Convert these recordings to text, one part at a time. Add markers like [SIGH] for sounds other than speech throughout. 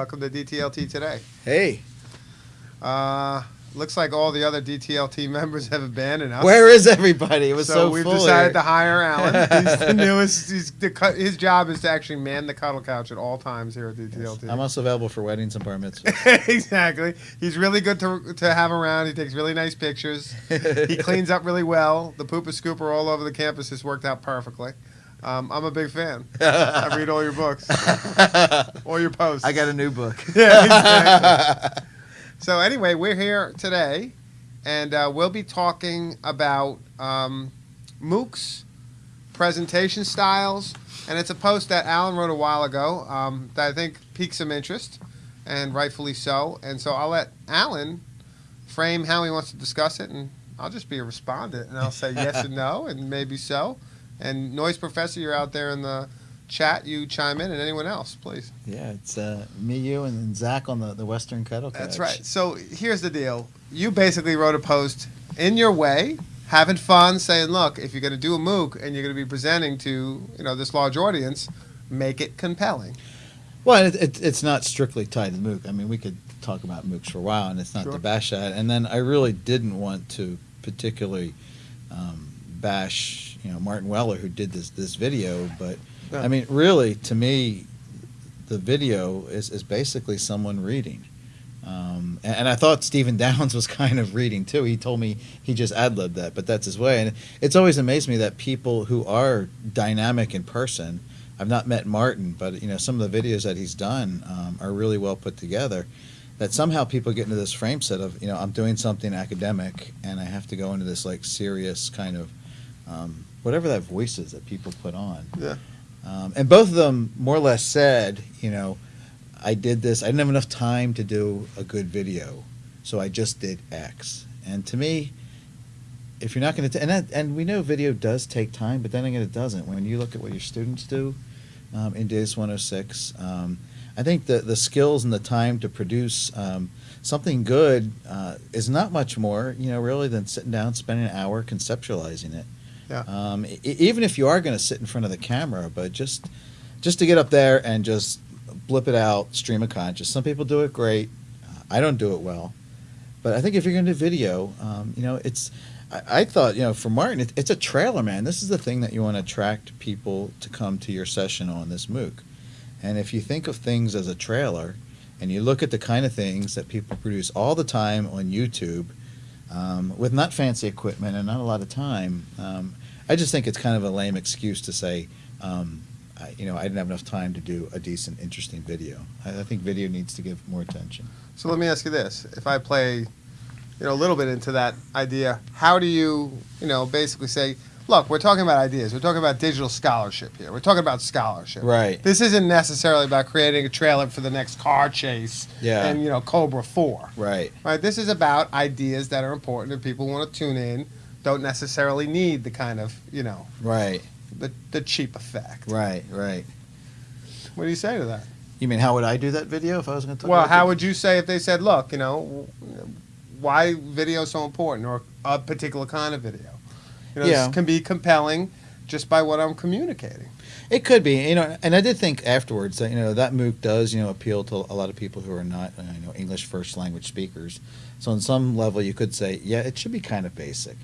Welcome to DTLT today. Hey, Uh, looks like all the other DTLT [LAUGHS] members have abandoned us. where is everybody? It was so, so, we've decided here. to hire Alan. [LAUGHS] He's the newest. He's the, his job is to actually man the cuddle couch at all times here at DTLT. I'm also available for weddings and bar mitzvahs. [LAUGHS] exactly. He's really good to, to have around. He takes really nice pictures. he cleans up really well. The pooper scooper all over the campus has worked out perfectly. Um, I'm a big fan. [LAUGHS] I read all your books, [LAUGHS] all your posts. I got a new book. [LAUGHS] yeah, exactly. so anyway, we're here today, and uh, we'll be talking about um, MOOCs, presentation styles, and it's a post that Alan wrote a while ago um, that I think piqued some interest, and rightfully so. And so I'll let Alan frame how he wants to discuss it, and I'll just be a respondent, and I'll say yes and no, and maybe so. And Noise Professor, you're out there in the chat. You chime in, and anyone else, please. yeah, it's uh, me, you, and then Zach on the, the Western Kettle. That's right. So here's the deal. You basically wrote a post in your way, having fun, saying, "Look, if you're going to do a MOOC and you're going to be presenting to you know this large audience, make it compelling." Well, it, it, it's not strictly tied to MOOC. I mean, we could talk about MOOCs for a while, and it's not Sure. to bash that. And then I really didn't want to particularly um, bash, you know, Martin Weller who did this this video. But Yeah. I mean, really, to me, the video is is basically someone reading. Um, and, and I thought Stephen [LAUGHS] Downes was kind of reading too. He told me he just ad libbed that, but that's his way. And it's always amazed me that people who are dynamic in person. I've not met Martin, but you know some of the videos that he's done um, are really well put together. That somehow people get into this frame set of you know I'm doing something academic and I have to go into this like serious kind of um, whatever that voice is that people put on. Yeah. Um, and both of them more or less said, you know, I did this. I didn't have enough time to do a good video, so I just did X. And to me, if you're not going to, and that, and we know video does take time, but then again, it doesn't. When you look at what your students do um, in DS 106, um, I think the the skills and the time to produce um, something good uh, is not much more, you know, really than sitting down, spending an hour conceptualizing it. Yeah. Um, even if you are going to sit in front of the camera, but just just to get up there and just blip it out, stream of conscious. Some people do it great. Uh, I don't do it well, but I think if you're going to do video, um, you know, it's. I, I thought, you know, for Martin, it, it's a trailer, man. This is the thing that you want to attract people to come to your session on this MOOC. And if you think of things as a trailer, and you look at the kind of things that people produce all the time on YouTube, um, with not fancy equipment and not a lot of time, um, I just think it's kind of a lame excuse to say, um, I, you know, I didn't have enough time to do a decent, interesting video. I, I think video needs to give more attention. So let me ask you this: If I play, you know, a little bit into that idea, how do you, you know, basically say, "Look, we're talking about ideas. We're talking about digital scholarship here. We're talking about scholarship. Right. This isn't necessarily about creating a trailer for the next car chase Yeah. and you know Cobra Four. Right. Right. This is about ideas that are important and people want to tune in. Don't necessarily need the kind of you know Right. the the cheap effect. Right. Right. What do you say to that? You mean how would I do that video if I was going to talk Well, how it? would you say if they said, "Look, you know, why video is so important, or a particular kind of video? You know, Yeah. this can be compelling just by what I'm communicating." It could be, you know, and I did think afterwards that you know that MOOC does you know appeal to a lot of people who are not you know English first language speakers. So on some level, you could say, yeah, it should be kind of basic.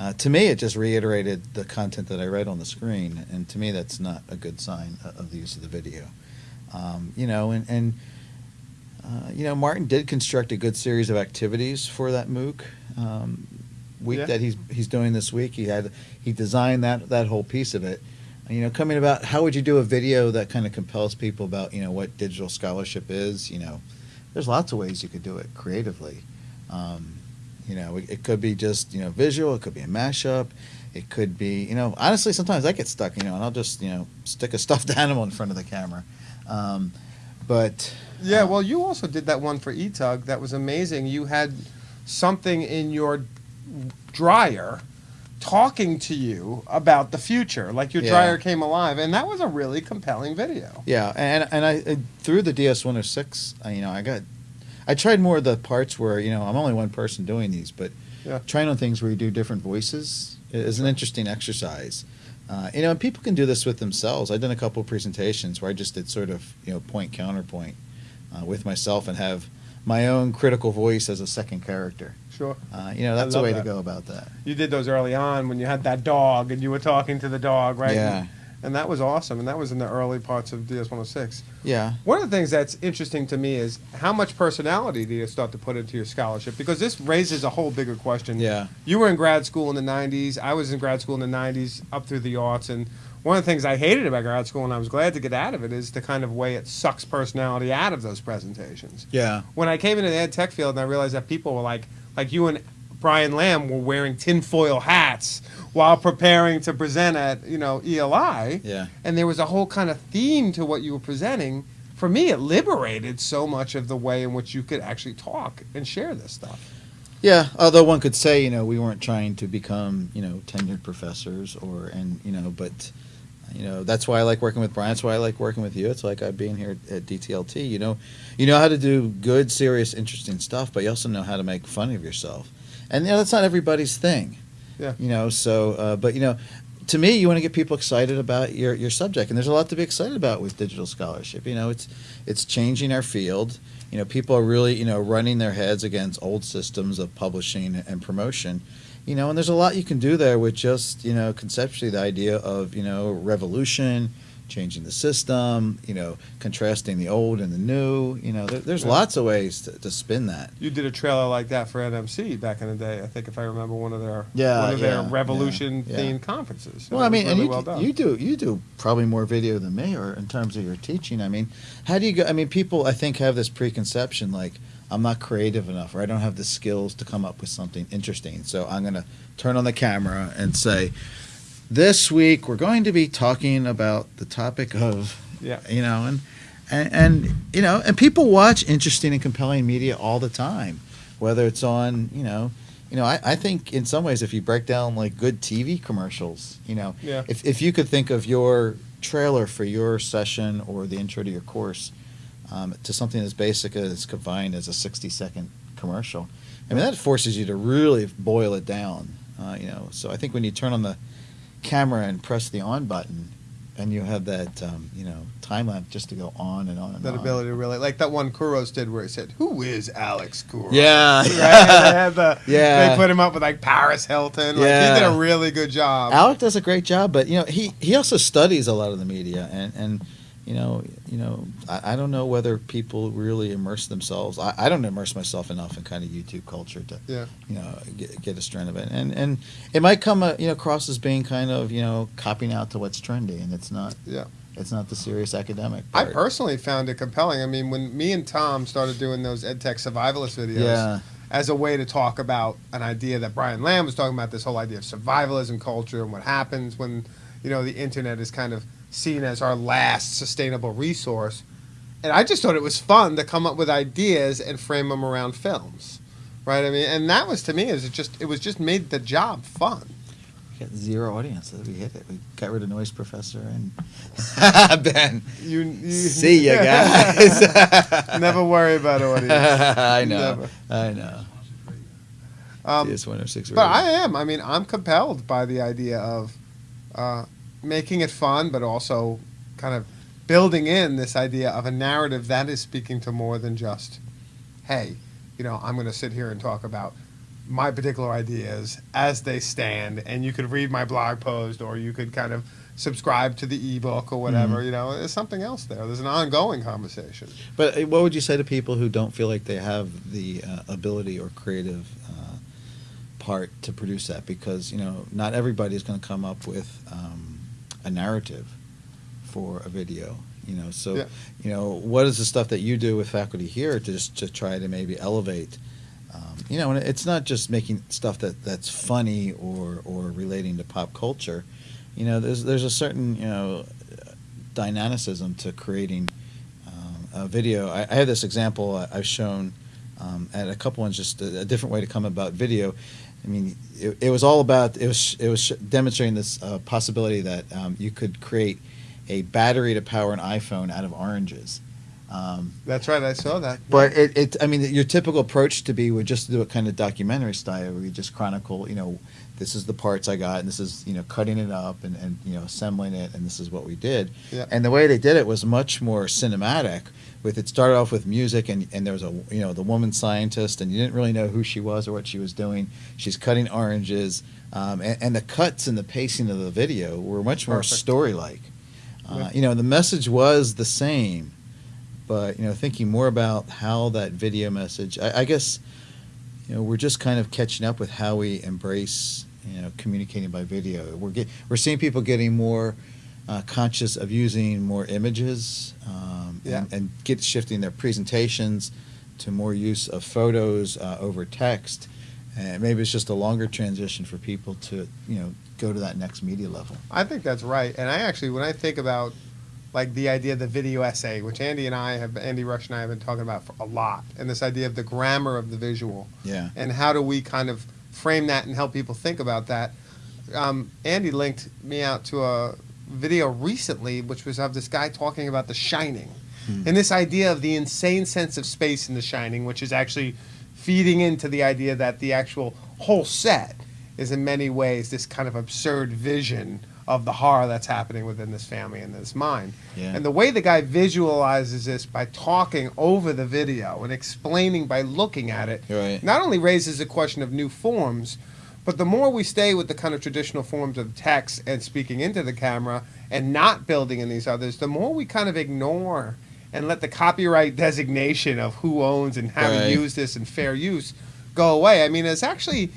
Uh, to me, it just reiterated the content that I read on the screen, and to me, that's not a good sign of the use of the video. Um, you know, and and uh, you know, Martin did construct a good series of activities for that MOOC um, week Yeah. that he's he's doing this week. He had he designed that that whole piece of it you know, coming about how would you do a video that kind of compels people about, you know, what digital scholarship is, you know, there's lots of ways you could do it creatively. Um, you know, it, could be just, you know, visual, it could be a mashup, it could be, you know, honestly, sometimes I get stuck, you know, and I'll just, you know, stick a stuffed [LAUGHS] animal in front of the camera. Um, but Yeah, well, you also did that one for ETUG that was amazing. You had something in your dryer talking to you about the future, like your Yeah. dryer came alive, and that was a really compelling video. Yeah, and and I uh, through the DS 106, I, you know, I got I tried more of the parts where you know I'm only one person doing these, but Yeah. trying on things where you do different voices is an interesting exercise. Uh, you know, and people can do this with themselves. I've done a couple of presentations where I just did sort of you know point counterpoint uh, with myself and have my own critical voice as a second character. Sure. Uh, you know, that's a way that. to go about that. You did those early on when you had that dog and you were talking to the dog, right? Yeah. And that was awesome. And that was in the early parts of DS 106. Yeah. One of the things that's interesting to me is how much personality do you start to put into your scholarship? Because this raises a whole bigger question. Yeah. You were in grad school in the 90s. I was in grad school in the 90s, up through the aughts. And one of the things I hated about grad school, and I was glad to get out of it, is the kind of way it sucks personality out of those presentations. Yeah. When I came into the ed tech field and I realized that people were like, like you and Brian Lamb were wearing tinfoil hats while preparing to present at, you know, ELI Yeah. and there was a whole kind of theme to what you were presenting. For me, it liberated so much of the way in which you could actually talk and share this stuff. Yeah, although one could say, you know, we weren't trying to become, you know, tenured professors or, and, you know, but, you know, that's why I like working with Brian. That's why I like working with you. It's like I being here at DTLT. You know, you know how to do good, serious, interesting stuff, but you also know how to make fun of yourself. And, you know, that's not everybody's thing. Yeah. You know, so, uh, but, you know, to me, you want to get people excited about your, your subject, and there's a lot to be excited about with digital scholarship. You know, it's it's changing our field. You know, people are really you know running their heads against old systems of publishing and promotion. You know, and there's a lot you can do there with just you know conceptually the idea of you know revolution, changing the system. You know, contrasting the old and the new. You know, there, there's Yeah. lots of ways to, to spin that. You did a trailer like that for NMC back in the day. I think if I remember one of their Yeah, one of their revolution yeah, themed yeah. conferences. Well, I mean, and you, well done. you do you do probably more video than me, or in terms of your teaching. I mean, how do you go? I mean, people I think have this preconception like I'm not creative enough, or I don't have the skills to come up with something interesting. So I'm going to turn on the camera and say, "This week we're going to be talking about the topic of yeah. you know and, and and you know and people watch interesting and compelling media all the time whether it's on you know you know I, I think in some ways if you break down like good tv commercials you know Yeah. if, if you could think of your trailer for your session or the intro to your course um, to something as basic as confined as a 60 second commercial i mean that forces you to really boil it down uh, you know so i think when you turn on the camera and press the on button and you have that um, you know time lapse just to go on and on and That on. ability to really like that one Couros did where he said, "Who is Alex Couros?" Yeah, Right? [LAUGHS] They had the, [LAUGHS] Yeah. They put him up with like Paris Hilton. Like Yeah. he did a really good job. Alec does a great job, but you know he he also studies a lot of the media, and and you know you know I, I don't know whether people really immerse themselves. I, I don't immerse myself enough in kind of YouTube culture to Yeah. you know get, get a strand of it, and and it might come uh, you know across as being kind of you know copying out to what's trendy, and it's not. Yeah. It's not the serious academic. I personally found it compelling. I mean, when me and Tom started doing those EdTech survivalist videos Yeah. as a way to talk about an idea that Brian Lamb was talking about, this whole idea of survivalism culture and what happens when, you know, the internet is kind of seen as our last sustainable resource. And I just thought it was fun to come up with ideas and frame them around films. Right? I mean, and that was to me is it just it was just made the job fun. We got zero audience. We hit it. We got rid of Noise Professor and [LAUGHS] Ben. You, you See ya, guys. [LAUGHS] Never worry about audience. [LAUGHS] I know. Never. I know. Um, DS 106 But. I am. I mean, I'm compelled by the idea of uh, making it fun, but also kind of building in this idea of a narrative that is speaking to more than just, hey, you know, I'm going to sit here and talk about my particular ideas as they stand, and you could read my blog post, or you could kind of subscribe to the ebook or whatever. Mhm. You know, there's something else there. There's an ongoing conversation. But uh, what would you say to people who don't feel like they have the uh, ability or creative uh, part to produce that? Because you know, not everybody is going to come up with um, a narrative for a video. You know, so Yeah. you know, what is the stuff that you do with faculty here to just to try to maybe elevate? Um, you know, and it's not just making stuff that that's funny or or relating to pop culture. You know, there's there's a certain you know dynamicism to creating um, a video. I, I have this example I- I've shown um, at a couple ones, just a, a different way to come about video. I mean, it, it was all about it was it was demonstrating this uh, possibility that um, you could create a battery to power an iPhone out of oranges. Um, That's right. I saw that. but it, it, I mean, your typical approach to be would just do a kind of documentary style, where you just chronicle, you know, this is the parts I got, and this is you know cutting it up and, and you know assembling it, and this is what we did. Yeah. And the way they did it was much more cinematic. With it started off with music, and, and there was a you know the woman scientist, and you didn't really know who she was or what she was doing. She's cutting oranges, um, and, and the cuts and the pacing of the video were much more Perfect. story like. Uh, Yeah. You know, the message was the same, but you know, thinking more about how that video message. I, I guess, you know, we're just kind of catching up with how we embrace you know communicating by video. We're get, we're seeing people getting more uh, conscious of using more images um, Yeah. and, and get shifting their presentations to more use of photos uh, over text. And maybe it's just a longer transition for people to you know go to that next media level. I think that's right. And I actually, when I think about like the idea of the video essay, which Andy and I have, Andy Rush and I have been talking about for a lot, and this idea of the grammar of the visual, Yeah. and how do we kind of frame that and help people think about that. Um, Andy linked me out to a video recently, which was of this guy talking about The Shining, Hmm. and this idea of the insane sense of space in The Shining, which is actually feeding into the idea that the actual whole set is in many ways this kind of absurd vision of the horror that's happening within this family and this mind. Yeah. And the way the guy visualizes this by talking over the video and explaining by looking at it Right. not only raises the question of new forms, but the more we stay with the kind of traditional forms of text and speaking into the camera and not building in these others, the more we kind of ignore and let the copyright designation of who owns and how Right. to use this and fair use go away. I mean, it's actually.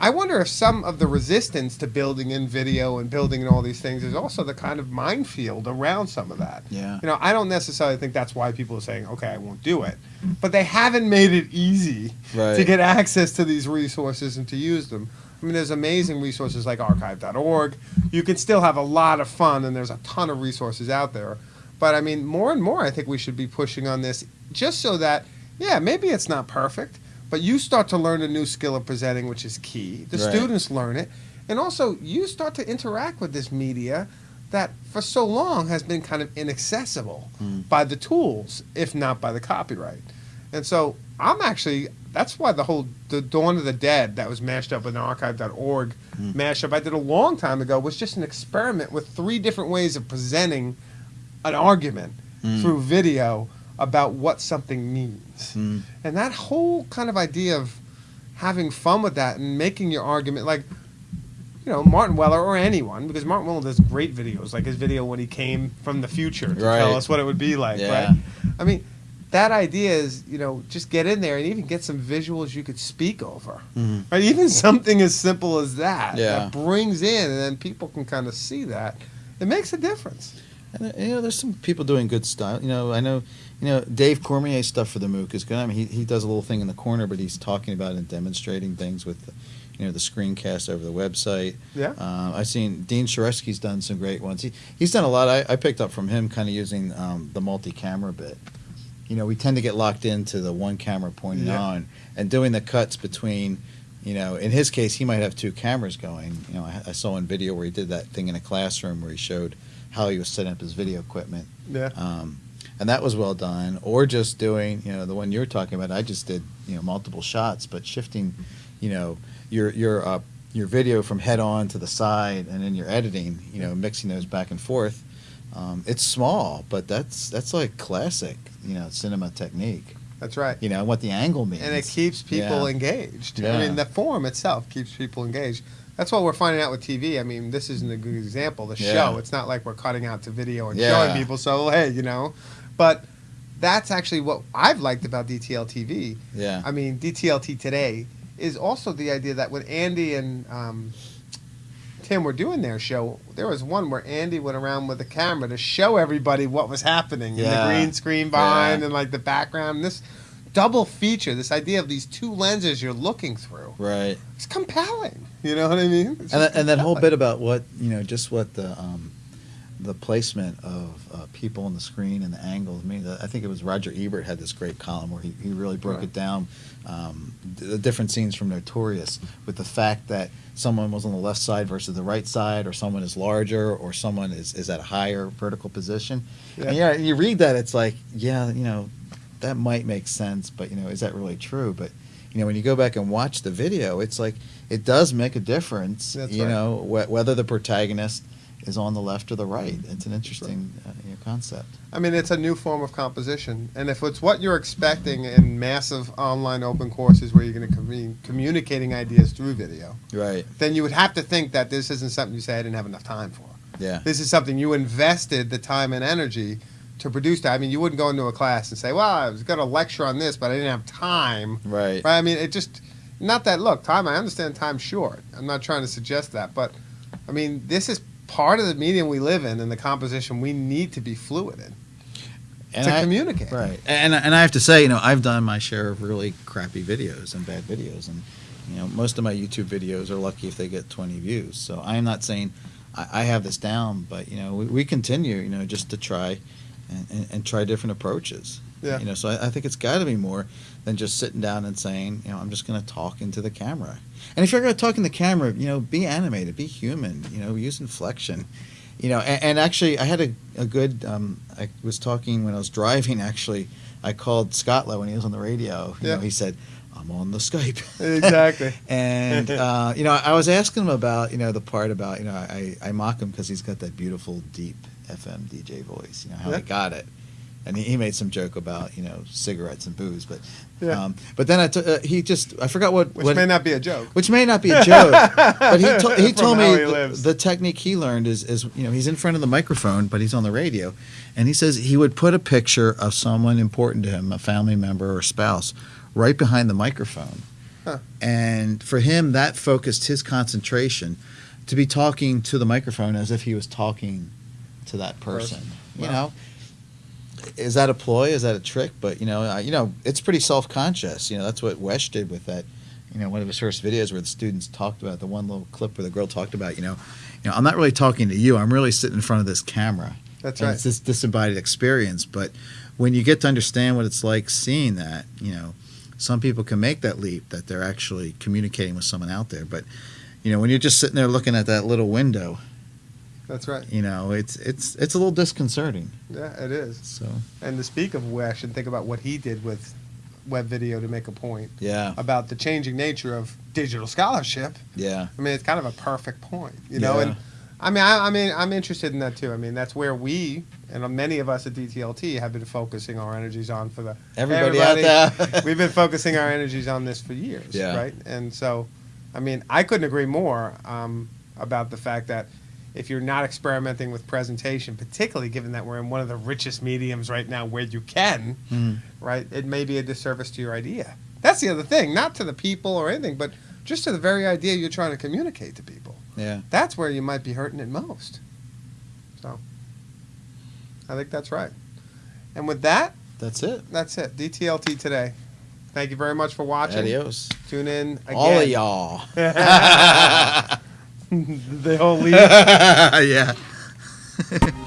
I wonder if some of the resistance to building in video and building in all these things is also the kind of minefield around some of that. Yeah. You know, I don't necessarily think that's why people are saying, okay, I won't do it. But they haven't made it easy Right. to get access to these resources and to use them. I mean, there's amazing resources like archive.org. You can still have a lot of fun, and there's a ton of resources out there. But I mean, more and more, I think we should be pushing on this just so that, yeah, maybe it's not perfect, but you start to learn a new skill of presenting, which is key. The Right. students learn it. And also, you start to interact with this media that for so long has been kind of inaccessible Mm. by the tools, if not by the copyright. And so I'm actually that's why the whole the Dawn of the Dead that was mashed up with an archive.org Mm. mashup I did a long time ago was just an experiment with three different ways of presenting an argument Mm. through video about what something means. Mm. And that whole kind of idea of having fun with that and making your argument like you know, Martin Weller or anyone, because Martin Weller does great videos, like his video when he came from the future to Right. tell us what it would be like, Yeah. right? I mean, that idea is, you know, just get in there and even get some visuals you could speak over. Mhm. Right? Even something as simple as that Yeah. that brings in and then people can kind of see that. It makes a difference. And, uh, you know, there's some people doing good style. You know, I know, you know, Dave Cormier's stuff for the MOOC is good. I mean, he, he does a little thing in the corner, but he's talking about and demonstrating things with, the, you know, the screencast over the website. Yeah. Um, I've seen Dean Shareski's done some great ones. He, he's done a lot. I, I picked up from him kind of using um, the multi-camera bit. You know, we tend to get locked into the one camera pointing Yeah. on and doing the cuts between, you know, in his case, he might have two cameras going. You know, I, I saw in video where he did that thing in a classroom where he showed how he was setting up his video equipment. Yeah. Um, and that was well done. Or just doing, you know, the one you were talking about. I just did, you know, multiple shots, but shifting, you know, your your uh, your video from head on to the side, and then your editing, you know, mixing those back and forth. Um, it's small, but that's that's like classic, you know, cinema technique. That's right. You know what the angle means. and it keeps people Yeah. engaged. I mean, the form itself keeps people engaged. That's what we're finding out with TV. I mean, this isn't a good example. The Yeah. show, it's not like we're cutting out to video and Yeah. showing people. So hey, you know, but that's actually what I've liked about DTL TV. Yeah. I mean, DTLT today is also the idea that when Andy and um, Tim were doing their show, there was one where Andy went around with a camera to show everybody what was happening in Yeah. the green screen behind Yeah. and like the background. This double feature, this idea of these two lenses you're looking through, right. it's compelling. You know what I mean? And that, and that whole bit about what you know, just what the um, the placement of uh, people on the screen and the angles. I mean, I think it was Roger Ebert had this great column where he, he really broke Right. it down, um, the different scenes from Notorious, with the fact that someone was on the left side versus the right side, or someone is larger, or someone is, is at a higher vertical position. Yeah. And yeah, you read that, it's like, yeah, you know, that might make sense, but you know, is that really true? But you know, when you go back and watch the video, it's like it does make a difference. That's you right. know, wh- whether the protagonist is on the left or the right. It's an interesting uh, you know, concept. I mean, it's a new form of composition, and if it's what you're expecting in massive online open courses where you're going to be communicating ideas through video, Right. then you would have to think that this isn't something you say I didn't have enough time for. Yeah. This is something you invested the time and energy to produce. That I mean, you wouldn't go into a class and say, "Well, I was going to lecture on this, but I didn't have time." Right. Right? I mean, it just not that look time. I understand time's short. I'm not trying to suggest that, but I mean, this is part of the medium we live in and the composition we need to be fluid in And to I- communicate. Right. And and I have to say, you know, I've done my share of really crappy videos and bad videos, and you know, most of my YouTube videos are lucky if they get 20 views. So I am not saying I, I have this down, but you know, we, we continue, you know, just to try and, and, and try different approaches. Yeah. You know, so I, I think it's got to be more than just sitting down and saying, you know, I'm just going to talk into the camera. And if you're going to talk in the camera, you know, be animated, be human, you know, use inflection. You know, and, and actually, I had a, a good. Um, I was talking when I was driving. Actually, I called Scott Lowe when he was on the radio. You Yeah. know, he said, "I'm on the Skype." [LAUGHS] Exactly. [LAUGHS] and uh, you know, I was asking him about you know the part about you know I, I mock him because he's got that beautiful deep FM DJ voice. You know how Yeah. he got it. And he, he made some joke about you know cigarettes and booze, but Yeah. um, but then I t- uh, he just I forgot what Which what may not be a joke. which may not be a [LAUGHS] joke, but he, to- he told me he the, the technique he learned is, is, you know, he's in front of the microphone, but he's on the radio. And he says he would put a picture of someone important to him, a family member or spouse, right behind the microphone. Huh. And for him, that focused his concentration to be talking to the microphone as if he was talking to that person. You know, is that a ploy? Is that a trick? But you know, uh, you know, it's pretty self-conscious. You know, that's what Wesch did with that. You know, one of his first videos where the students talked about the one little clip where the girl talked about, you know, you know, I'm not really talking to you. I'm really sitting in front of this camera. That's and right. It's this disembodied experience. But when you get to understand what it's like seeing that, you know, some people can make that leap that they're actually communicating with someone out there. But you know, when you're just sitting there looking at that little window, That's right. you know, it's it's it's a little disconcerting. Yeah, it is. So And to speak of Wesch and think about what he did with web video to make a point yeah, about the changing nature of digital scholarship. yeah, I mean, it's kind of a perfect point, you know. Yeah. And I mean, I, I mean, I'm interested in that too. I mean, that's where we and many of us at DTLT have been focusing our energies on for the everybody, Everybody. out there. [LAUGHS] We've been focusing our energies on this for years, Yeah. right? And so, I mean, I couldn't agree more um, about the fact that if you're not experimenting with presentation, particularly given that we're in one of the richest mediums right now where you can, Mhm. right, it may be a disservice to your idea. That's the other thing, not to the people or anything, but just to the very idea you're trying to communicate to people. Yeah. That's where you might be hurting it most. So, I think that's right. And with that, That's it. that's it. DTLT today. Thank you very much for watching. Adios. Tune in again. All of y'all. [LAUGHS] [LAUGHS] [LAUGHS] the all leave. [LAUGHS] yeah. [LAUGHS]